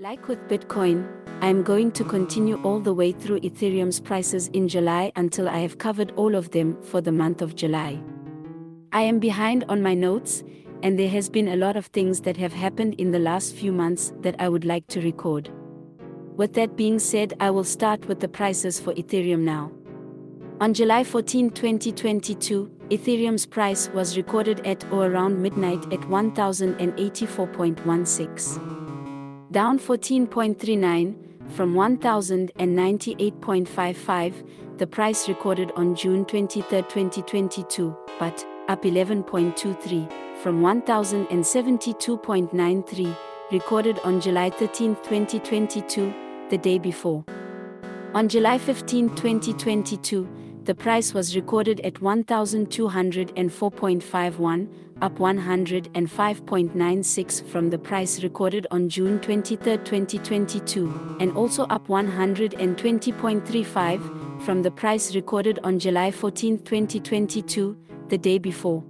Like with Bitcoin, I am going to continue all the way through Ethereum's prices in July until I have covered all of them for the month of July. I am behind on my notes, and there has been a lot of things that have happened in the last few months that I would like to record. With that being said, I will start with the prices for Ethereum now. On July 14, 2022, Ethereum's price was recorded at or around midnight at 1084.16 down 14.39 from 1098.55, the price recorded on June 23, 2022, but up 11.23 from 1072.93 recorded on July 13, 2022, the day before. On July 15, 2022, the price was recorded at 1204.51 up 105.96 from the price recorded on June 23, 2022, and also up 120.35 from the price recorded on July 14, 2022, the day before.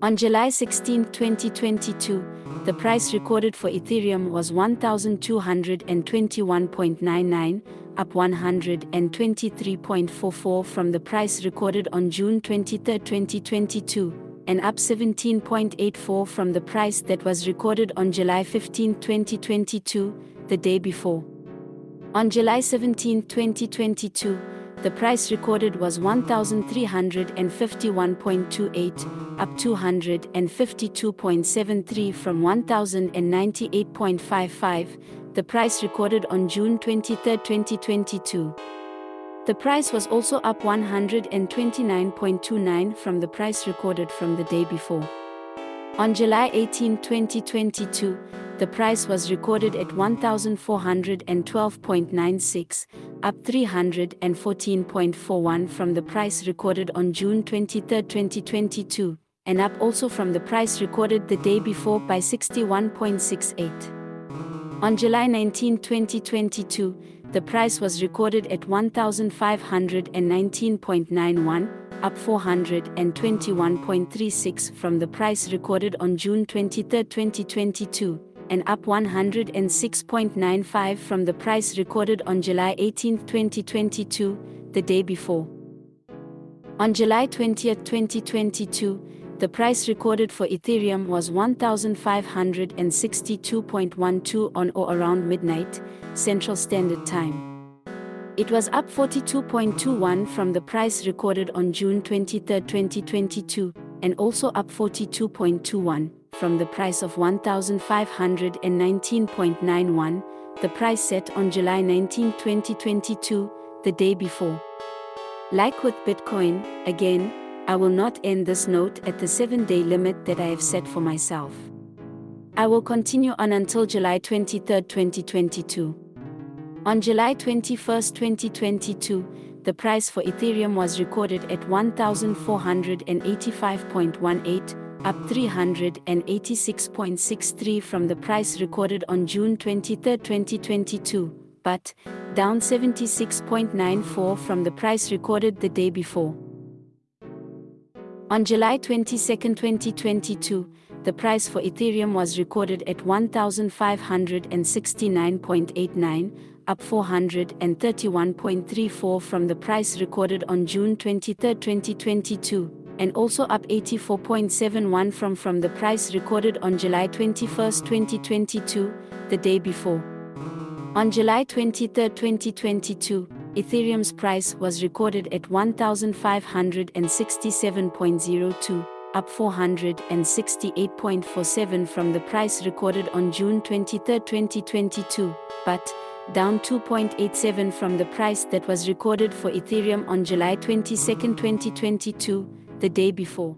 On July 16, 2022, the price recorded for Ethereum was 1221.99, up 123.44 from the price recorded on June 23, 2022 and up 17.84 from the price that was recorded on July 15, 2022, the day before. On July 17, 2022, the price recorded was 1351.28, up 252.73 from 1098.55, the price recorded on June 23, 2022. The price was also up 129.29 from the price recorded from the day before. On July 18, 2022, the price was recorded at 1412.96, up 314.41 from the price recorded on June 23, 2022, and up also from the price recorded the day before by 61.68. On July 19, 2022, the price was recorded at 1519.91, up 421.36 from the price recorded on June 23, 2022, and up 106.95 from the price recorded on July 18, 2022, the day before. On July 20, 2022, the price recorded for Ethereum was 1562.12 on or around midnight, Central Standard Time. It was up 42.21 from the price recorded on June 23, 2022, and also up 42.21 from the price of 1519.91, the price set on July 19, 2022, the day before. Like with Bitcoin, again, I will not end this note at the 7 day limit that I have set for myself. I will continue on until July 23, 2022. On July 21, 2022, the price for Ethereum was recorded at 1485.18, up 386.63 from the price recorded on June 23, 2022, but down 76.94 from the price recorded the day before. On July 22, 2022, the price for Ethereum was recorded at 1,569.89, up 431.34 from the price recorded on June 23, 2022, and also up 84.71 from from the price recorded on July 21, 2022, the day before. On July 23, 2022, Ethereum's price was recorded at 1567.02, up 468.47 from the price recorded on June 23, 2022, but down 2.87 from the price that was recorded for Ethereum on July 22, 2022, the day before.